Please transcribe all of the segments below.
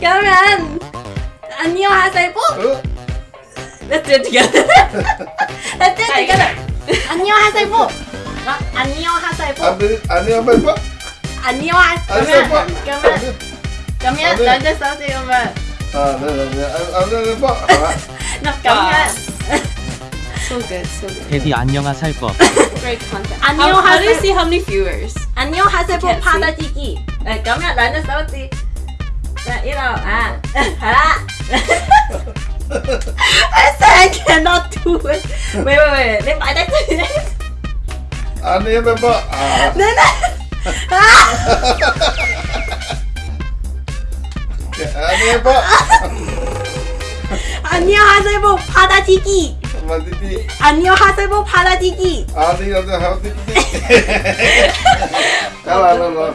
感染，啊，你有哈塞不？那这几个，那这几个，啊，你有哈塞不？啊，你有哈塞不？啊，不是，啊，你有哈塞不？啊，你有哈塞不？感染，感染，人家小姐有没？啊，没有，没有，啊，没有，没有，好了。那感染。So good, so good. 데디 안녕하살 법. Great content. 안녕하세요. How, do you see how many viewers? 안녕 하세요. Can't see. 파다지기. 네, 그러면 나한테 써지. 자, 이러. 아, 하라. I said I cannot do it. Wait, wait, wait. 내 말대 아니 해봐. 아, 네네. 아니 해봐. 안녕하세요. 파다지기. 만디디. 안녕 하세요. 파다지기. 아니 아니 하디디. 알아, 알아, 알아.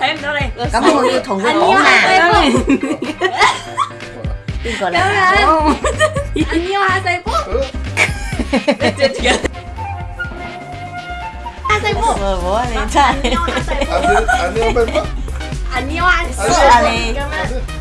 em đâu đây Cảm ơn yêu thuận của anh cổ yêu mà hai Đừng gọi Cảm là ơn anh yêu hai giây phút 어? hai giây phút Vừa bố lên trai anh yêu hai giây phút 아니 아니 한번 해봐.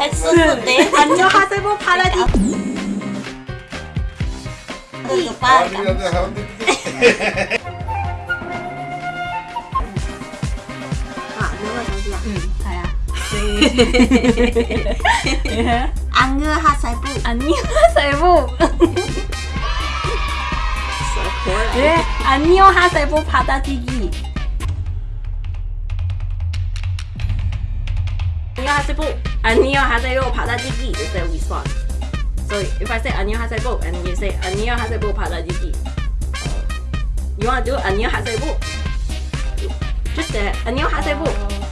했었는데. 안녕하세요 받아지기 오빠 아니 아니 하디디. 아 안녕하세요. 다야. 안녕하세요. 안녕하세요. Corny. 네 안녕하세요 받아지기 하세요 안녕하세요 받아지기 is the response so if I say 안녕하세요 and you say 안녕하세요 받아지기 you wanna do 안녕하세요 just say 안녕하세요 Oh, 안녕하세요.